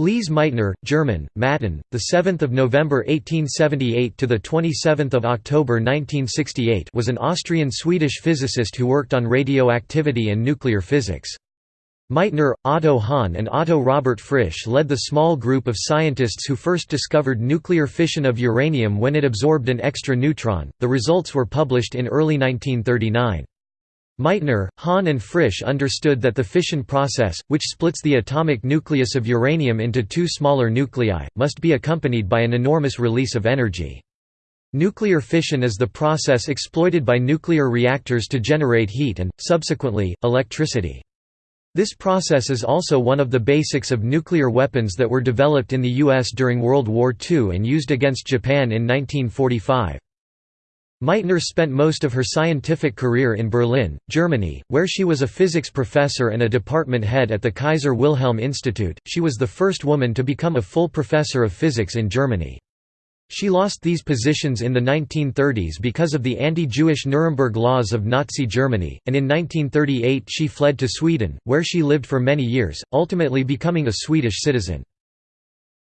Lise Meitner, German, Matten, the 7th of November 1878 to the 27th of October 1968, was an Austrian-Swedish physicist who worked on radioactivity and nuclear physics. Meitner, Otto Hahn and Otto Robert Frisch led the small group of scientists who first discovered nuclear fission of uranium when it absorbed an extra neutron. The results were published in early 1939. Meitner, Hahn and Frisch understood that the fission process, which splits the atomic nucleus of uranium into two smaller nuclei, must be accompanied by an enormous release of energy. Nuclear fission is the process exploited by nuclear reactors to generate heat and, subsequently, electricity. This process is also one of the basics of nuclear weapons that were developed in the U.S. during World War II and used against Japan in 1945. Meitner spent most of her scientific career in Berlin, Germany, where she was a physics professor and a department head at the Kaiser Wilhelm Institute. She was the first woman to become a full professor of physics in Germany. She lost these positions in the 1930s because of the anti-Jewish Nuremberg laws of Nazi Germany, and in 1938 she fled to Sweden, where she lived for many years, ultimately becoming a Swedish citizen.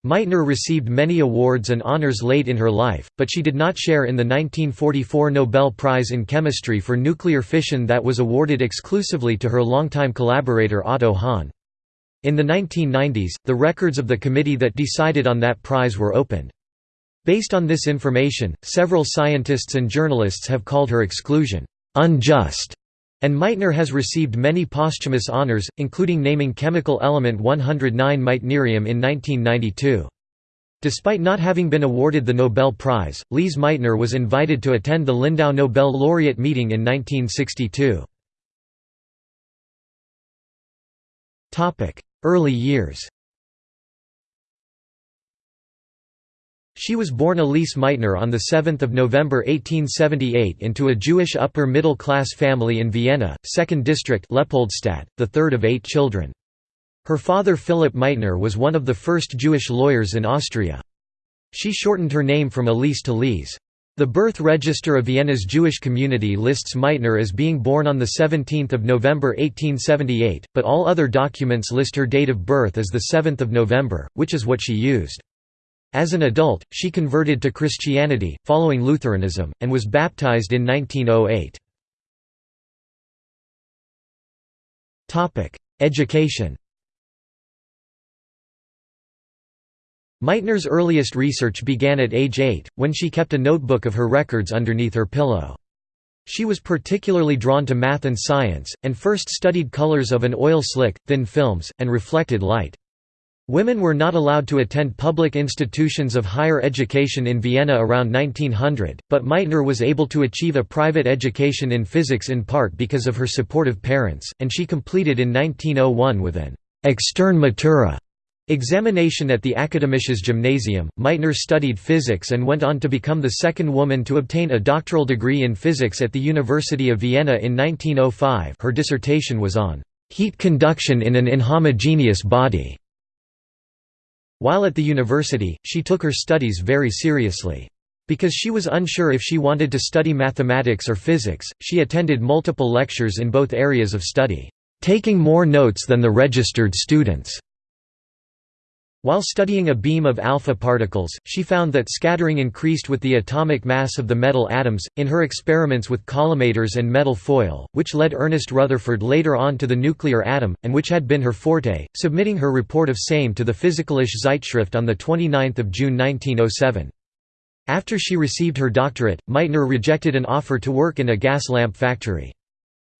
Meitner received many awards and honors late in her life, but she did not share in the 1944 Nobel Prize in Chemistry for nuclear fission that was awarded exclusively to her longtime collaborator Otto Hahn. In the 1990s, the records of the committee that decided on that prize were opened. Based on this information, several scientists and journalists have called her exclusion unjust and Meitner has received many posthumous honors, including naming chemical element 109 meitnerium in 1992. Despite not having been awarded the Nobel Prize, Lise Meitner was invited to attend the Lindau Nobel laureate meeting in 1962. Early years She was born Elise Meitner on 7 November 1878 into a Jewish upper-middle-class family in Vienna, 2nd district Leopoldstadt, the third of eight children. Her father Philipp Meitner was one of the first Jewish lawyers in Austria. She shortened her name from Elise to Lise. The birth register of Vienna's Jewish community lists Meitner as being born on 17 November 1878, but all other documents list her date of birth as 7 November, which is what she used. As an adult, she converted to Christianity, following Lutheranism, and was baptized in 1908. Education Meitner's earliest research began at age 8, when she kept a notebook of her records underneath her pillow. She was particularly drawn to math and science, and first studied colors of an oil slick, thin films, and reflected light. Women were not allowed to attend public institutions of higher education in Vienna around 1900, but Meitner was able to achieve a private education in physics in part because of her supportive parents, and she completed in 1901 with an «extern Matura» examination at the Akademisches Gymnasium. Meitner studied physics and went on to become the second woman to obtain a doctoral degree in physics at the University of Vienna in 1905 her dissertation was on «heat conduction in an inhomogeneous body». While at the university, she took her studies very seriously. Because she was unsure if she wanted to study mathematics or physics, she attended multiple lectures in both areas of study, taking more notes than the registered students. While studying a beam of alpha particles, she found that scattering increased with the atomic mass of the metal atoms, in her experiments with collimators and metal foil, which led Ernest Rutherford later on to the nuclear atom, and which had been her forte, submitting her report of same to the Physikalische Zeitschrift on 29 June 1907. After she received her doctorate, Meitner rejected an offer to work in a gas lamp factory.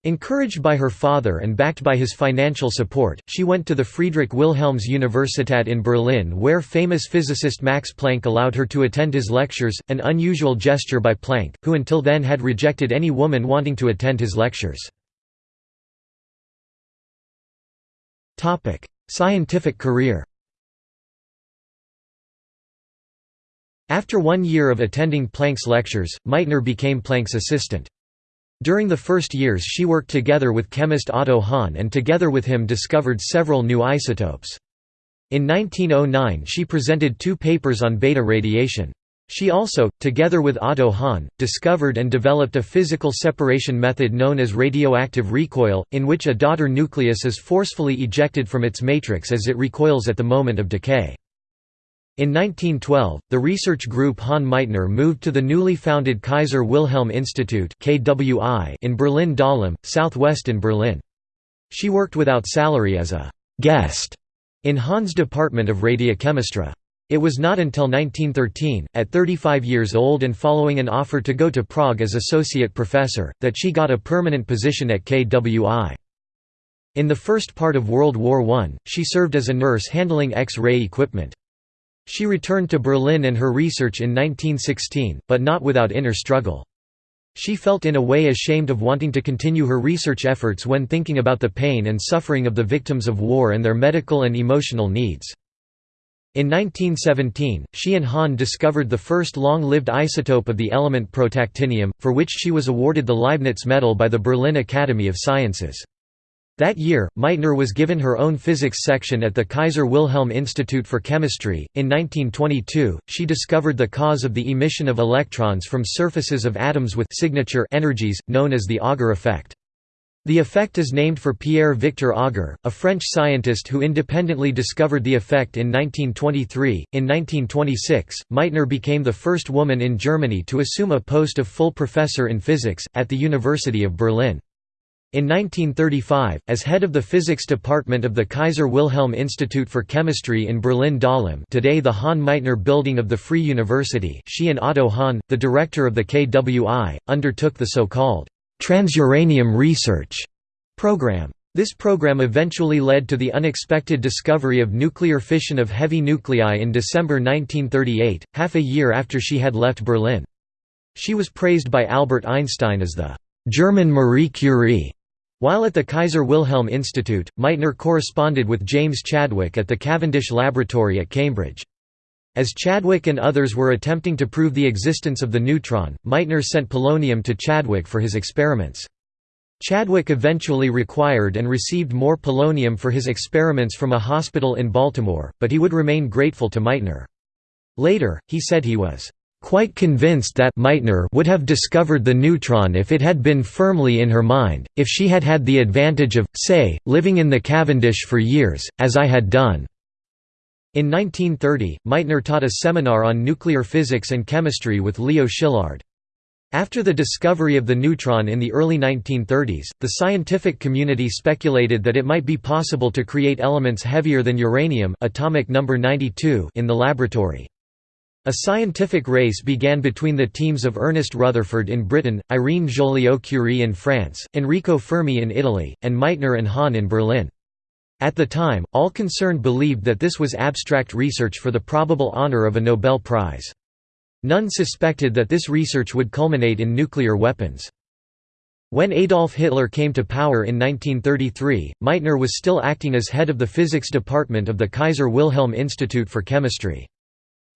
Encouraged by her father and backed by his financial support, she went to the Friedrich Wilhelms Universität in Berlin where famous physicist Max Planck allowed her to attend his lectures, an unusual gesture by Planck, who until then had rejected any woman wanting to attend his lectures. Scientific career After one year of attending Planck's lectures, Meitner became Planck's assistant. During the first years she worked together with chemist Otto Hahn and together with him discovered several new isotopes. In 1909 she presented two papers on beta radiation. She also, together with Otto Hahn, discovered and developed a physical separation method known as radioactive recoil, in which a daughter nucleus is forcefully ejected from its matrix as it recoils at the moment of decay. In 1912, the research group Hahn-Meitner moved to the newly founded Kaiser Wilhelm Institute in Berlin-Dahlem, southwest in Berlin. She worked without salary as a «guest» in Hahn's department of radiochemistry. It was not until 1913, at 35 years old and following an offer to go to Prague as associate professor, that she got a permanent position at KWI. In the first part of World War I, she served as a nurse handling X-ray equipment. She returned to Berlin and her research in 1916, but not without inner struggle. She felt in a way ashamed of wanting to continue her research efforts when thinking about the pain and suffering of the victims of war and their medical and emotional needs. In 1917, she and Hahn discovered the first long-lived isotope of the element protactinium, for which she was awarded the Leibniz Medal by the Berlin Academy of Sciences. That year, Meitner was given her own physics section at the Kaiser Wilhelm Institute for Chemistry. In 1922, she discovered the cause of the emission of electrons from surfaces of atoms with signature energies, known as the Auger effect. The effect is named for Pierre-Victor Auger, a French scientist who independently discovered the effect in 1923. In 1926, Meitner became the first woman in Germany to assume a post of full professor in physics, at the University of Berlin. In 1935, as head of the physics department of the Kaiser Wilhelm Institute for Chemistry in Berlin-Dahlem today the Hahn-Meitner building of the Free University she and Otto Hahn, the director of the KWI, undertook the so-called Transuranium Research program. This program eventually led to the unexpected discovery of nuclear fission of heavy nuclei in December 1938, half a year after she had left Berlin. She was praised by Albert Einstein as the German Marie Curie. While at the Kaiser Wilhelm Institute, Meitner corresponded with James Chadwick at the Cavendish Laboratory at Cambridge. As Chadwick and others were attempting to prove the existence of the neutron, Meitner sent polonium to Chadwick for his experiments. Chadwick eventually required and received more polonium for his experiments from a hospital in Baltimore, but he would remain grateful to Meitner. Later, he said he was quite convinced that Meitner would have discovered the neutron if it had been firmly in her mind, if she had had the advantage of, say, living in the Cavendish for years, as I had done. In 1930, Meitner taught a seminar on nuclear physics and chemistry with Leo Szilard. After the discovery of the neutron in the early 1930s, the scientific community speculated that it might be possible to create elements heavier than uranium atomic number 92 in the laboratory. A scientific race began between the teams of Ernest Rutherford in Britain, Irene Joliot-Curie in France, Enrico Fermi in Italy, and Meitner and Hahn in Berlin. At the time, all concerned believed that this was abstract research for the probable honor of a Nobel Prize. None suspected that this research would culminate in nuclear weapons. When Adolf Hitler came to power in 1933, Meitner was still acting as head of the physics department of the Kaiser Wilhelm Institute for Chemistry.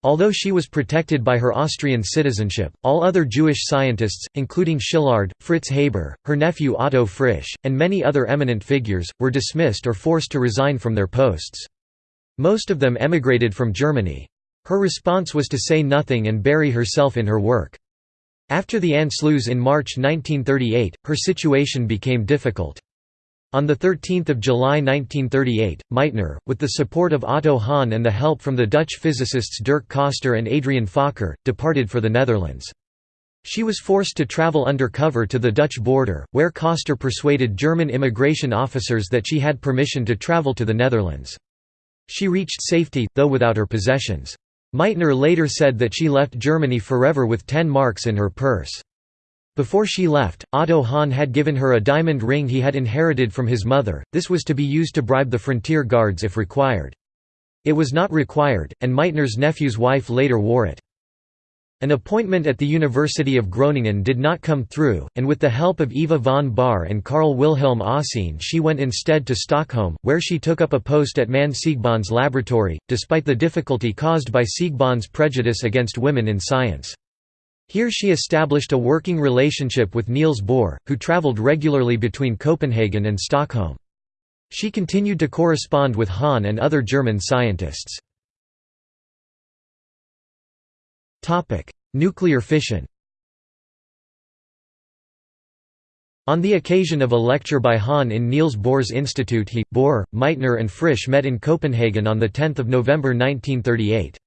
Although she was protected by her Austrian citizenship, all other Jewish scientists, including Szilard, Fritz Haber, her nephew Otto Frisch, and many other eminent figures, were dismissed or forced to resign from their posts. Most of them emigrated from Germany. Her response was to say nothing and bury herself in her work. After the Anschluss in March 1938, her situation became difficult. On 13 July 1938, Meitner, with the support of Otto Hahn and the help from the Dutch physicists Dirk Coster and Adrian Fokker, departed for the Netherlands. She was forced to travel undercover to the Dutch border, where Coster persuaded German immigration officers that she had permission to travel to the Netherlands. She reached safety, though without her possessions. Meitner later said that she left Germany forever with 10 marks in her purse. Before she left, Otto Hahn had given her a diamond ring he had inherited from his mother, this was to be used to bribe the frontier guards if required. It was not required, and Meitner's nephew's wife later wore it. An appointment at the University of Groningen did not come through, and with the help of Eva von Bahr and Carl Wilhelm Oseen she went instead to Stockholm, where she took up a post at Manne Siegbahns laboratory, despite the difficulty caused by Siegbahns' prejudice against women in science. Here she established a working relationship with Niels Bohr, who travelled regularly between Copenhagen and Stockholm. She continued to correspond with Hahn and other German scientists. Nuclear fission On the occasion of a lecture by Hahn in Niels Bohr's Institute he, Bohr, Meitner and Frisch met in Copenhagen on 10 November 1938.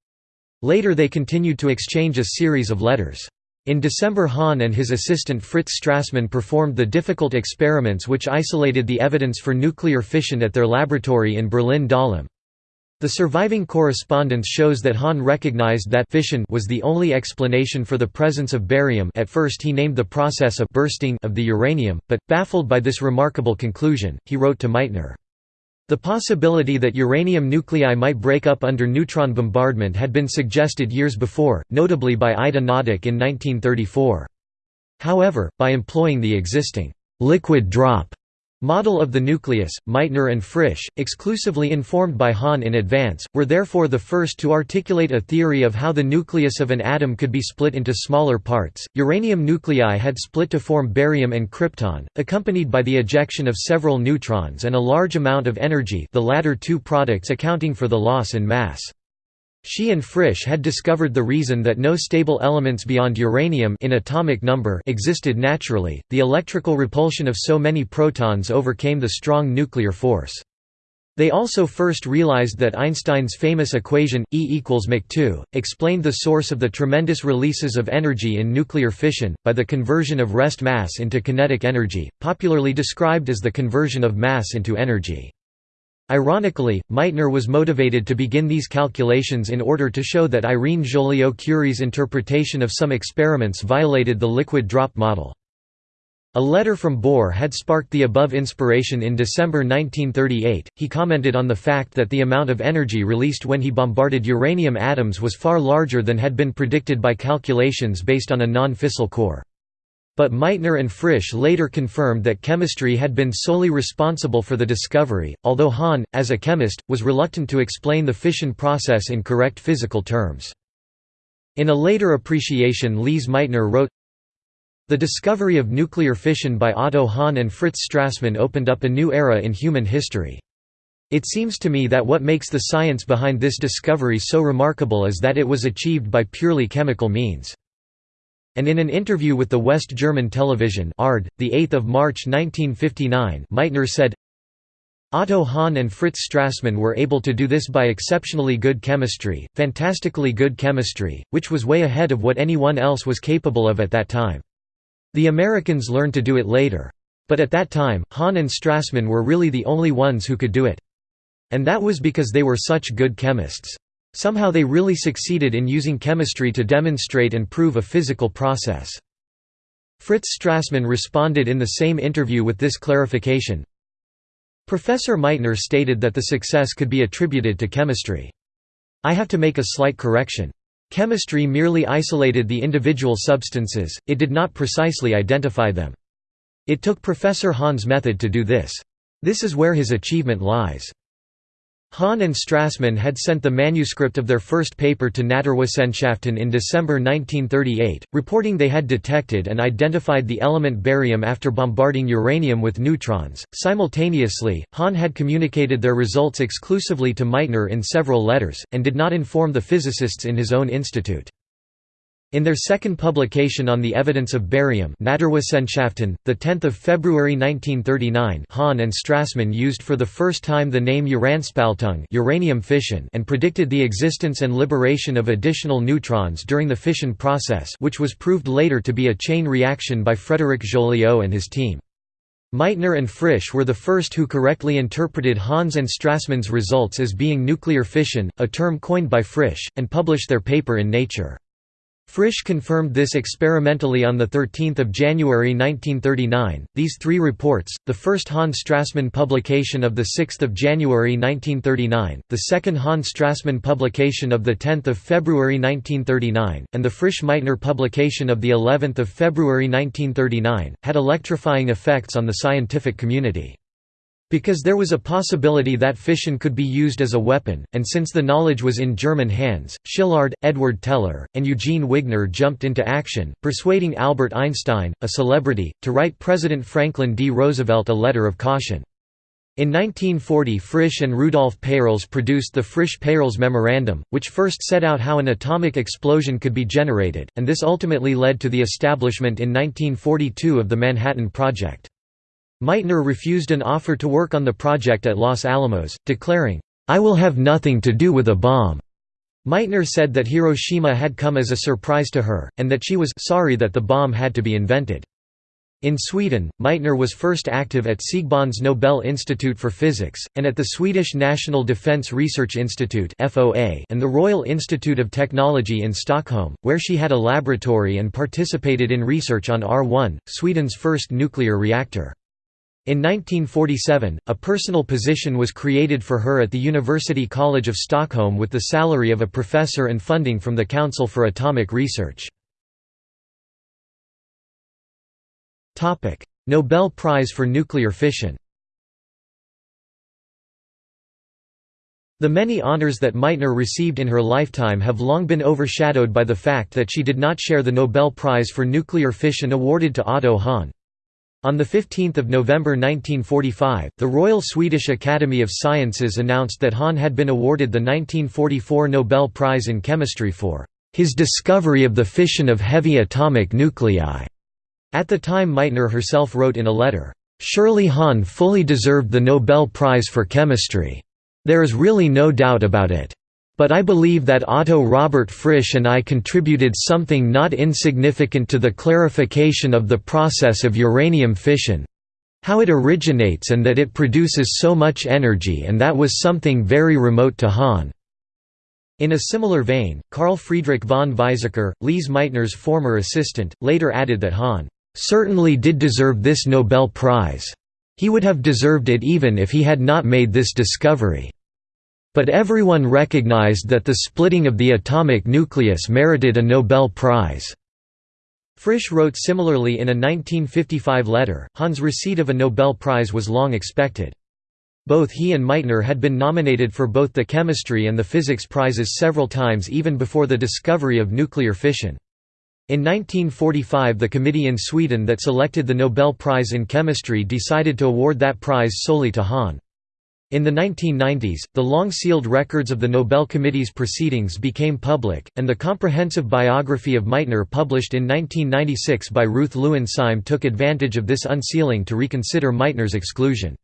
Later they continued to exchange a series of letters. In December Hahn and his assistant Fritz Strassmann performed the difficult experiments which isolated the evidence for nuclear fission at their laboratory in Berlin-Dahlem. The surviving correspondence shows that Hahn recognized that fission was the only explanation for the presence of barium at first he named the process of bursting of the uranium, but, baffled by this remarkable conclusion, he wrote to Meitner. The possibility that uranium nuclei might break up under neutron bombardment had been suggested years before, notably by Ida Noddack in 1934. However, by employing the existing liquid drop Model of the nucleus, Meitner and Frisch, exclusively informed by Hahn in advance, were therefore the first to articulate a theory of how the nucleus of an atom could be split into smaller parts. Uranium nuclei had split to form barium and krypton, accompanied by the ejection of several neutrons and a large amount of energy, the latter two products accounting for the loss in mass. She and Frisch had discovered the reason that no stable elements beyond uranium in atomic number existed naturally. The electrical repulsion of so many protons overcame the strong nuclear force. They also first realized that Einstein's famous equation, E equals mc2, explained the source of the tremendous releases of energy in nuclear fission, by the conversion of rest mass into kinetic energy, popularly described as the conversion of mass into energy. Ironically, Meitner was motivated to begin these calculations in order to show that Irene Joliot-Curie's interpretation of some experiments violated the liquid drop model. A letter from Bohr had sparked the above inspiration in December 1938. He commented on the fact that the amount of energy released when he bombarded uranium atoms was far larger than had been predicted by calculations based on a non-fissile core. But Meitner and Frisch later confirmed that chemistry had been solely responsible for the discovery, although Hahn, as a chemist, was reluctant to explain the fission process in correct physical terms. In a later appreciation Lise Meitner wrote, The discovery of nuclear fission by Otto Hahn and Fritz Strassmann opened up a new era in human history. It seems to me that what makes the science behind this discovery so remarkable is that it was achieved by purely chemical means and in an interview with the West German television ARD, 8 March 1959 Meitner said, Otto Hahn and Fritz Strassmann were able to do this by exceptionally good chemistry, fantastically good chemistry, which was way ahead of what anyone else was capable of at that time. The Americans learned to do it later. But at that time, Hahn and Strassmann were really the only ones who could do it. And that was because they were such good chemists. Somehow they really succeeded in using chemistry to demonstrate and prove a physical process. Fritz Strassmann responded in the same interview with this clarification. Professor Meitner stated that the success could be attributed to chemistry. I have to make a slight correction. Chemistry merely isolated the individual substances, it did not precisely identify them. It took Professor Hahn's method to do this. This is where his achievement lies. Hahn and Strassmann had sent the manuscript of their first paper to Naturwissenschaften in December 1938, reporting they had detected and identified the element barium after bombarding uranium with neutrons. Simultaneously, Hahn had communicated their results exclusively to Meitner in several letters, and did not inform the physicists in his own institute. In their second publication on the evidence of barium Naturwissenschaften, 10 February 1939 Hahn and Strassmann used for the first time the name Uranspaltung uranium fission and predicted the existence and liberation of additional neutrons during the fission process which was proved later to be a chain reaction by Frédéric Joliot and his team. Meitner and Frisch were the first who correctly interpreted Hahn's and Strassmann's results as being nuclear fission, a term coined by Frisch, and published their paper in Nature. Frisch confirmed this experimentally on 13 January 1939. These three reports, the first Hahn-Strassmann publication of 6 January 1939, the second Hahn-Strassmann publication of 10 February 1939, and the Frisch-Meitner publication of of February 1939, had electrifying effects on the scientific community. Because there was a possibility that fission could be used as a weapon, and since the knowledge was in German hands, Szilard, Edward Teller, and Eugene Wigner jumped into action, persuading Albert Einstein, a celebrity, to write President Franklin D. Roosevelt a letter of caution. In 1940 Frisch and Rudolf Peierls produced the Frisch-Peierls Memorandum, which first set out how an atomic explosion could be generated, and this ultimately led to the establishment in 1942 of the Manhattan Project. Meitner refused an offer to work on the project at Los Alamos, declaring, "'I will have nothing to do with a bomb'". Meitner said that Hiroshima had come as a surprise to her, and that she was sorry that the bomb had to be invented. In Sweden, Meitner was first active at Siegbahns Nobel Institute for Physics, and at the Swedish National Defence Research Institute and the Royal Institute of Technology in Stockholm, where she had a laboratory and participated in research on R1, Sweden's first nuclear reactor. In 1947, a personal position was created for her at the University College of Stockholm with the salary of a professor and funding from the Council for Atomic Research. Nobel Prize for Nuclear Fission. The many honors that Meitner received in her lifetime have long been overshadowed by the fact that she did not share the Nobel Prize for Nuclear Fission awarded to Otto Hahn. On 15 November 1945, the Royal Swedish Academy of Sciences announced that Hahn had been awarded the 1944 Nobel Prize in Chemistry for his discovery of the fission of heavy atomic nuclei. At the time Meitner herself wrote in a letter, "...Surely Hahn fully deserved the Nobel Prize for Chemistry. There is really no doubt about it. But I believe that Otto Robert Frisch and I contributed something not insignificant to the clarification of the process of uranium fission—how it originates and that it produces so much energy and that was something very remote to Hahn." In a similar vein, Carl Friedrich von Weizsäcker, Lise Meitner's former assistant, later added that Hahn certainly did deserve this Nobel Prize. He would have deserved it even if he had not made this discovery. But everyone recognized that the splitting of the atomic nucleus merited a Nobel Prize. Frisch wrote similarly in a 1955 letter, Hahn's receipt of a Nobel Prize was long expected. Both he and Meitner had been nominated for both the chemistry and the physics prizes several times even before the discovery of nuclear fission. In 1945 the committee in Sweden that selected the Nobel Prize in Chemistry decided to award that prize solely to Hahn. In the 1990s, the long-sealed records of the Nobel Committee's proceedings became public, and the comprehensive biography of Meitner published in 1996 by Ruth Lewin Sime took advantage of this unsealing to reconsider Meitner's exclusion.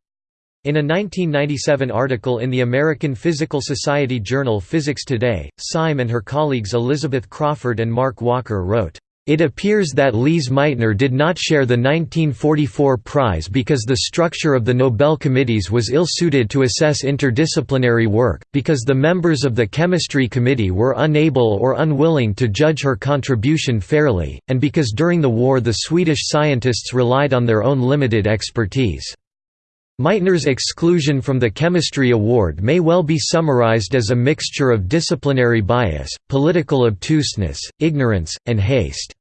In a 1997 article in the American Physical Society journal Physics Today, Sime and her colleagues Elizabeth Crawford and Mark Walker wrote, "...it appears that Lise Meitner did not share the 1944 prize because the structure of the Nobel committees was ill-suited to assess interdisciplinary work, because the members of the Chemistry Committee were unable or unwilling to judge her contribution fairly, and because during the war the Swedish scientists relied on their own limited expertise." Meitner's exclusion from the Chemistry Award may well be summarized as a mixture of disciplinary bias, political obtuseness, ignorance, and haste.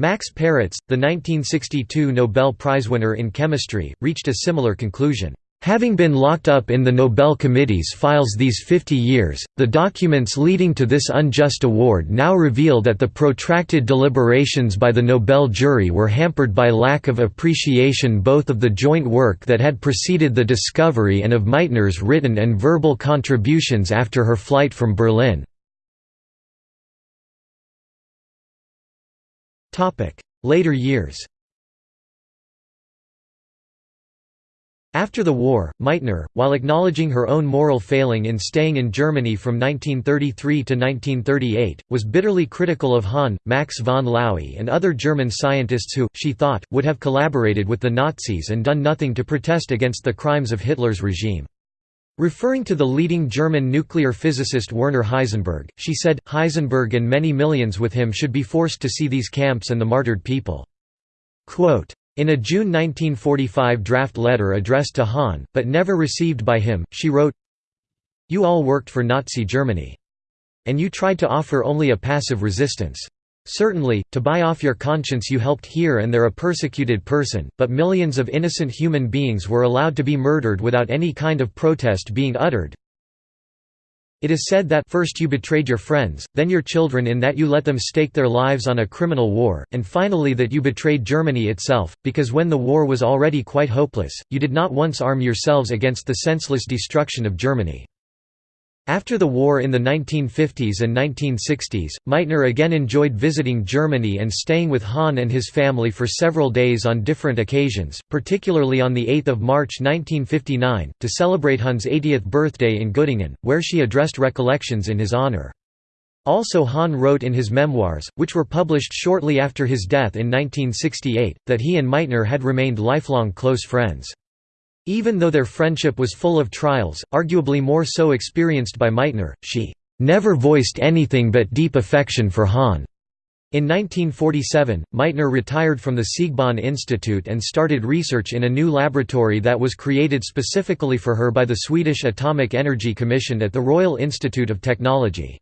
Max Perutz, the 1962 Nobel Prize winner in chemistry, reached a similar conclusion. Having been locked up in the Nobel Committee's files these 50 years, the documents leading to this unjust award now reveal that the protracted deliberations by the Nobel jury were hampered by lack of appreciation both of the joint work that had preceded the discovery and of Meitner's written and verbal contributions after her flight from Berlin. Later years After the war, Meitner, while acknowledging her own moral failing in staying in Germany from 1933 to 1938, was bitterly critical of Hahn, Max von Laue and other German scientists who, she thought, would have collaborated with the Nazis and done nothing to protest against the crimes of Hitler's regime. Referring to the leading German nuclear physicist Werner Heisenberg, she said, Heisenberg and many millions with him should be forced to see these camps and the martyred people. Quote, in a June 1945 draft letter addressed to Hahn, but never received by him, she wrote, You all worked for Nazi Germany. And you tried to offer only a passive resistance. Certainly, to buy off your conscience you helped here and there a persecuted person, but millions of innocent human beings were allowed to be murdered without any kind of protest being uttered. It is said that first you betrayed your friends, then your children in that you let them stake their lives on a criminal war, and finally that you betrayed Germany itself, because when the war was already quite hopeless, you did not once arm yourselves against the senseless destruction of Germany. After the war in the 1950s and 1960s, Meitner again enjoyed visiting Germany and staying with Hahn and his family for several days on different occasions, particularly on 8 March 1959, to celebrate Hahn's 80th birthday in Göttingen, where she addressed recollections in his honor. Also Hahn wrote in his memoirs, which were published shortly after his death in 1968, that he and Meitner had remained lifelong close friends. Even though their friendship was full of trials, arguably more so experienced by Meitner, she never voiced anything but deep affection for Hahn. In 1947, Meitner retired from the Siegbahn Institute and started research in a new laboratory that was created specifically for her by the Swedish Atomic Energy Commission at the Royal Institute of Technology.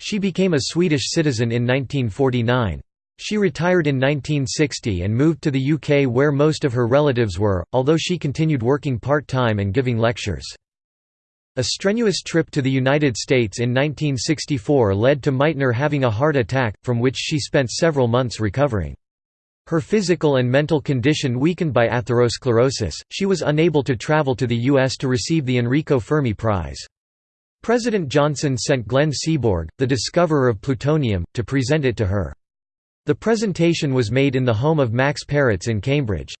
She became a Swedish citizen in 1949. She retired in 1960 and moved to the UK where most of her relatives were, although she continued working part-time and giving lectures. A strenuous trip to the United States in 1964 led to Meitner having a heart attack, from which she spent several months recovering. Her physical and mental condition weakened by atherosclerosis, she was unable to travel to the U.S. to receive the Enrico Fermi Prize. President Johnson sent Glenn Seaborg, the discoverer of plutonium, to present it to her. The presentation was made in the home of Max Perutz in Cambridge.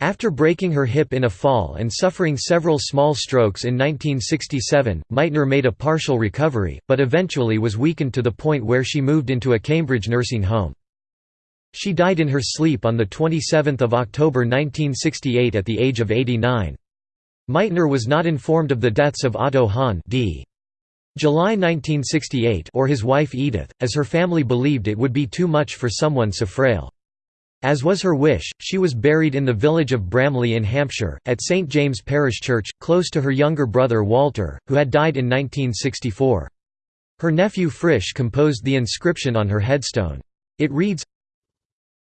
After breaking her hip in a fall and suffering several small strokes in 1967, Meitner made a partial recovery, but eventually was weakened to the point where she moved into a Cambridge nursing home. She died in her sleep on 27 October 1968 at the age of 89. Meitner was not informed of the deaths of Otto Hahn d. July 1968 or his wife Edith, as her family believed it would be too much for someone so frail. As was her wish, she was buried in the village of Bramley in Hampshire, at St James Parish Church, close to her younger brother Walter, who had died in 1964. Her nephew Frisch composed the inscription on her headstone. It reads,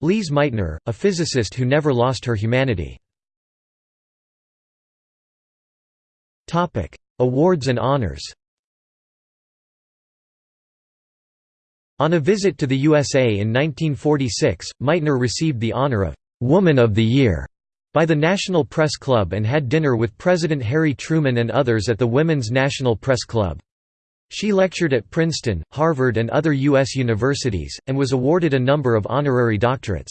Lise Meitner, a physicist who never lost her humanity. Awards and honors On a visit to the USA in 1946, Meitner received the honor of «Woman of the Year» by the National Press Club and had dinner with President Harry Truman and others at the Women's National Press Club. She lectured at Princeton, Harvard and other U.S. universities, and was awarded a number of honorary doctorates.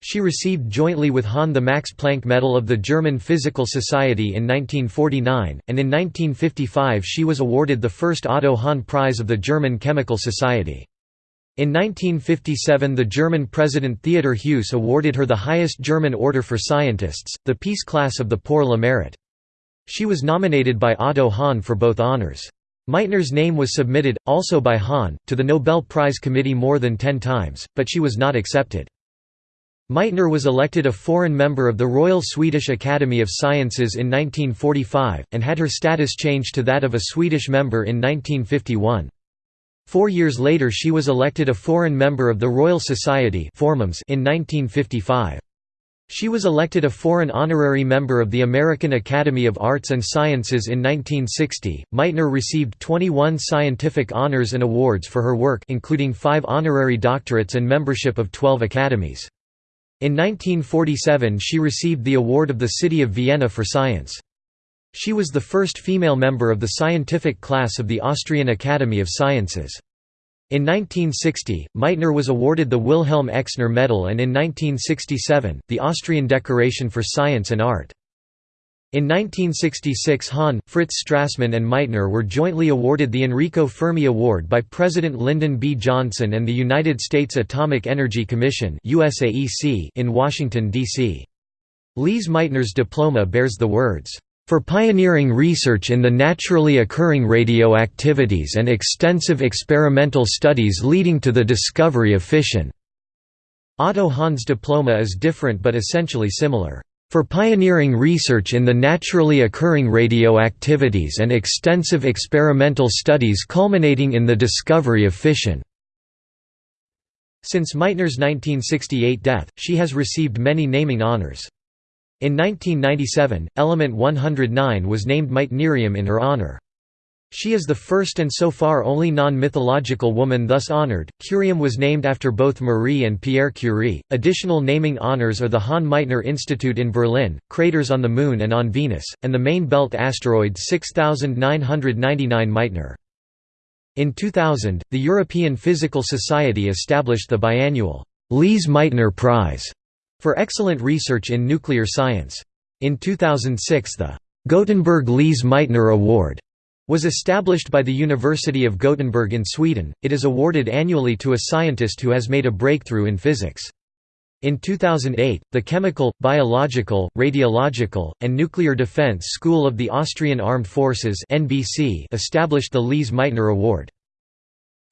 She received jointly with Hahn the Max Planck Medal of the German Physical Society in 1949, and in 1955 she was awarded the first Otto Hahn Prize of the German Chemical Society. In 1957 the German President Theodor Heuss awarded her the highest German order for scientists, the Peace Class of the Pour le Mérite. She was nominated by Otto Hahn for both honors. Meitner's name was submitted, also by Hahn, to the Nobel Prize Committee more than ten times, but she was not accepted. Meitner was elected a foreign member of the Royal Swedish Academy of Sciences in 1945, and had her status changed to that of a Swedish member in 1951. Four years later she was elected a foreign member of the Royal Society in 1955. She was elected a foreign honorary member of the American Academy of Arts and Sciences in 1960. Meitner received 21 scientific honors and awards for her work including 5 honorary doctorates and membership of 12 academies. In 1947 she received the award of the City of Vienna for Science. She was the first female member of the scientific class of the Austrian Academy of Sciences. In 1960, Meitner was awarded the Wilhelm Exner Medal and in 1967, the Austrian Decoration for Science and Art. In 1966 Hahn, Fritz Strassmann and Meitner were jointly awarded the Enrico Fermi Award by President Lyndon B. Johnson and the United States Atomic Energy Commission in Washington, D.C. Lise Meitner's diploma bears the words, for pioneering research in the naturally occurring radioactivities and extensive experimental studies leading to the discovery of fission." Otto Hahn's diploma is different but essentially similar. For pioneering research in the naturally occurring radioactivities and extensive experimental studies culminating in the discovery of fission." Since Meitner's 1968 death, she has received many naming honors. In 1997, element 109 was named Meitnerium in her honor. She is the first and so far only non-mythological woman thus honored. Curium was named after both Marie and Pierre Curie. Additional naming honors are the Hahn-Meitner Institute in Berlin, craters on the Moon and on Venus, and the main belt asteroid 6999 Meitner. In 2000, the European Physical Society established the biannual Lise Meitner Prize for excellent research in nuclear science. In 2006 the Gothenburg Lise Meitner Award was established by the University of Gothenburg in Sweden. It is awarded annually to a scientist who has made a breakthrough in physics. In 2008, the Chemical, Biological, Radiological, and Nuclear Defense School of the Austrian Armed Forces (NBC) established the Lise Meitner Award.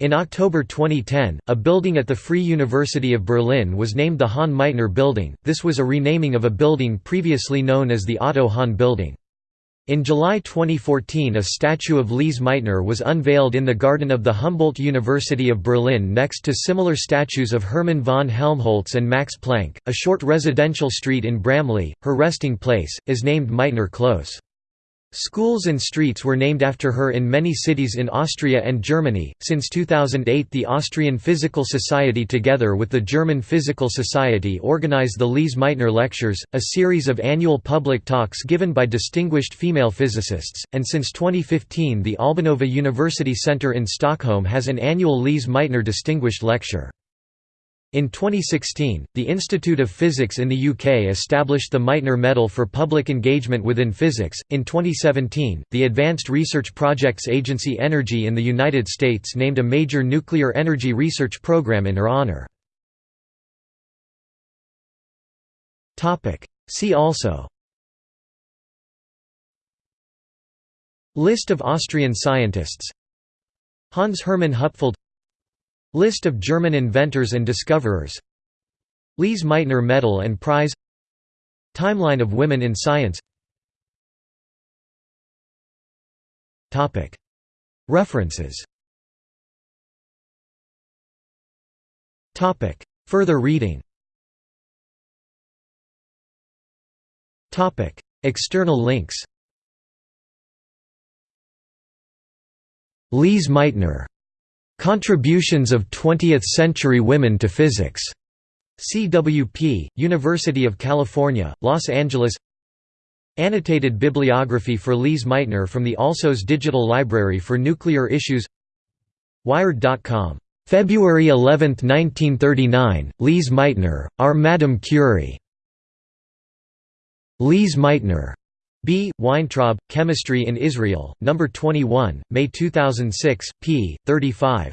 In October 2010, a building at the Free University of Berlin was named the Hahn-Meitner Building. This was a renaming of a building previously known as the Otto Hahn Building. In July 2014 a statue of Lise Meitner was unveiled in the garden of the Humboldt University of Berlin next to similar statues of Hermann von Helmholtz and Max Planck. A short residential street in Bramley, her resting place, is named Meitner Close. Schools and streets were named after her in many cities in Austria and Germany. Since 2008, the Austrian Physical Society, together with the German Physical Society, organized the Lise Meitner Lectures, a series of annual public talks given by distinguished female physicists, and since 2015, the Albanova University Centre in Stockholm has an annual Lise Meitner Distinguished Lecture. In 2016, the Institute of Physics in the UK established the Meitner Medal for public engagement within physics. In 2017, the Advanced Research Projects Agency Energy in the United States named a major nuclear energy research program in her honor. Topic: See also List of Austrian scientists Hans Hermann Hupfeld List of German inventors and discoverers. Lise Meitner Medal and Prize. Timeline of women in science. References. Further reading. External links. Lise Meitner Contributions of Twentieth-Century Women to Physics. CWP, University of California, Los Angeles Annotated bibliography for Lise Meitner from the Alsos Digital Library for Nuclear Issues Wired.com. February 11, 1939, Lise Meitner, Our Madame Curie. Lise Meitner. B. Weintraub, Chemistry in Israel, No. 21, May 2006, p. 35.